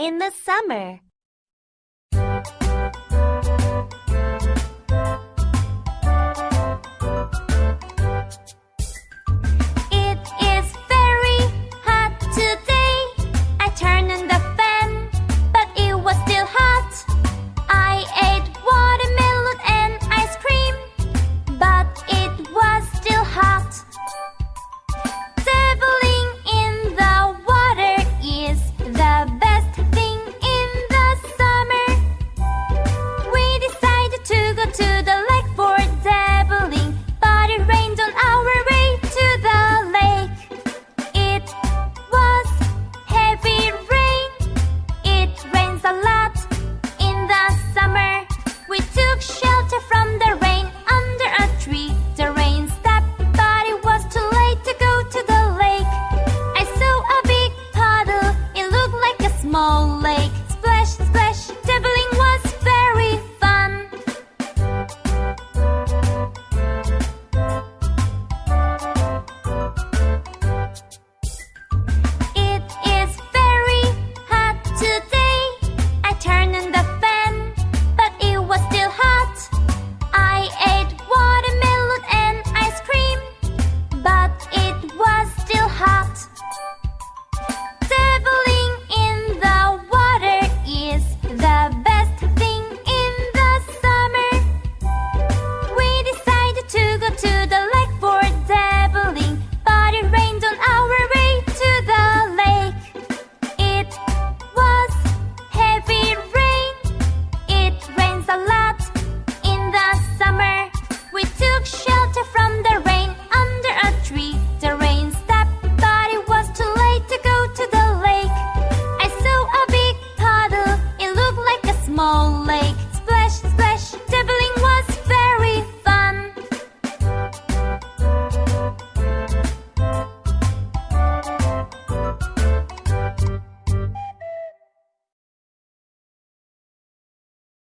in the summer.